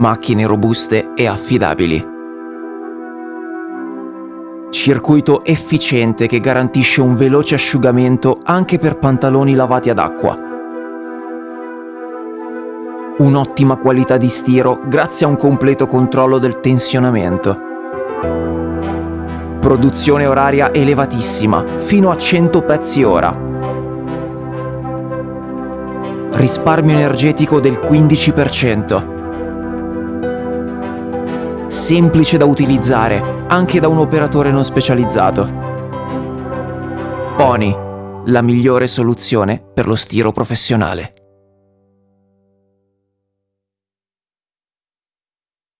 Macchine robuste e affidabili. Circuito efficiente che garantisce un veloce asciugamento anche per pantaloni lavati ad acqua. Un'ottima qualità di stiro grazie a un completo controllo del tensionamento. Produzione oraria elevatissima, fino a 100 pezzi ora. Risparmio energetico del 15% semplice da utilizzare anche da un operatore non specializzato. Pony, la migliore soluzione per lo stiro professionale.